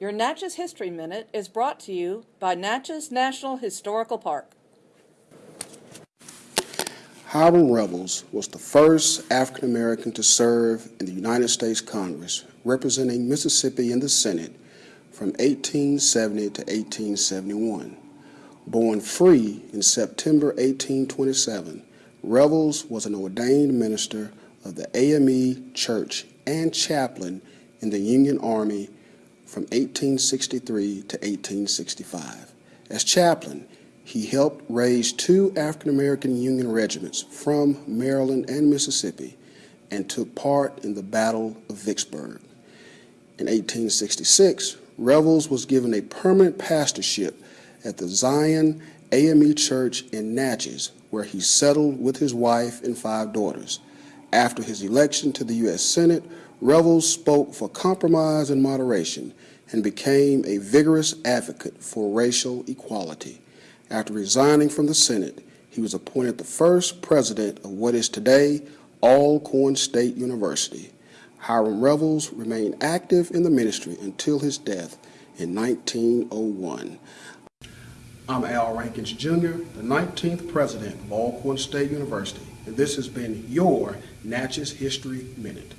Your Natchez History Minute is brought to you by Natchez National Historical Park. Hiram Revels was the first African American to serve in the United States Congress, representing Mississippi in the Senate from 1870 to 1871. Born free in September 1827, Revels was an ordained minister of the AME Church and chaplain in the Union Army from 1863 to 1865. As chaplain, he helped raise two African American Union regiments from Maryland and Mississippi and took part in the Battle of Vicksburg. In 1866, Revels was given a permanent pastorship at the Zion AME Church in Natchez, where he settled with his wife and five daughters. After his election to the U.S. Senate, Revels spoke for compromise and moderation and became a vigorous advocate for racial equality. After resigning from the Senate, he was appointed the first president of what is today Alcorn State University. Hiram Revels remained active in the ministry until his death in 1901. I'm Al Rankins Jr., the 19th president of Alcorn State University, and this has been your Natchez History Minute.